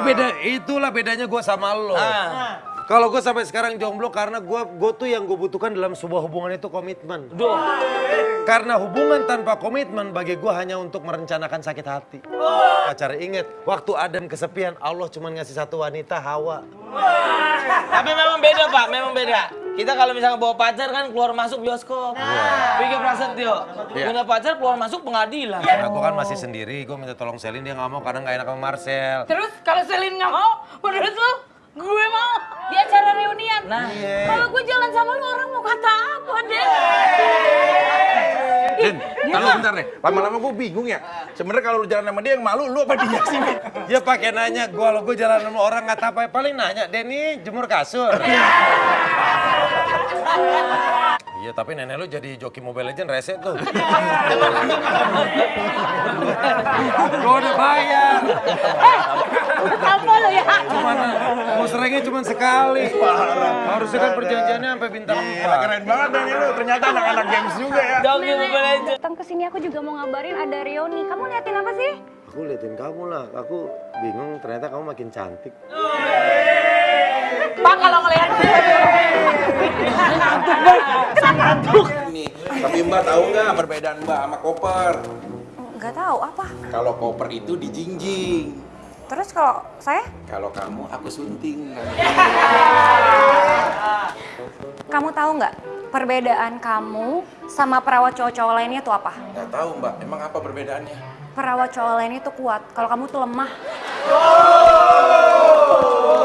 itulah beda, itulah bedanya gue sama lo. Ah. Kalau gue sampai sekarang jomblo karena gue gue tuh yang gue butuhkan dalam sebuah hubungan itu komitmen. Duh. Karena hubungan tanpa komitmen bagi gue hanya untuk merencanakan sakit hati. Pacar inget, waktu Adam kesepian Allah cuma ngasih satu wanita Hawa. Tapi memang beda pak, memang beda. Kita kalau misalnya bawa pacar kan keluar masuk bioskop. Pikir Prasetyo, Iya. punya pacar keluar masuk pengadilan. Karena gue kan masih sendiri, gue minta tolong Selin dia nggak mau karena nggak enak sama Marcel. Terus kalau Selin nggak mau, menurut lu gue mau di acara reunian. Nah. Kalau gue jalan sama lu orang mau kata apa deh? Den, tahu bentar deh. Lama-lama gue bingung ya. Sebenarnya kalau lu jalan sama dia yang malu, lu apa dia sih? Min? Ya pakai nanya, gue kalau gue jalan sama orang nggak apa paling nanya, Denny jemur kasur. Iya tapi nenek lu jadi joki Mobile Legend rese tuh. Gue udah bayar. Apa lo ya? Cuman mau seringnya cuma sekali. Harusnya kan perjanjiannya sampai bintang empat. keren banget Dan lu. Ternyata anak-anak games juga ya. Joki Mobile Legends. Datang ke sini aku juga mau ngabarin ada reuni. Kamu liatin apa sih? Aku liatin kamu lah, aku bingung ternyata kamu makin cantik. Pak kalau ngelihat Nih, tapi Mbak tahu nggak perbedaan Mbak sama koper? Nggak tahu apa. Kalau koper itu dijingjing. Terus kalau saya, Kalau kamu aku sunting. kamu tahu nggak perbedaan kamu sama perawat cowok-cowok lainnya tuh apa? Nggak tahu Mbak, emang apa perbedaannya? Perawat cowok lainnya tuh kuat. Kalau kamu tuh lemah. How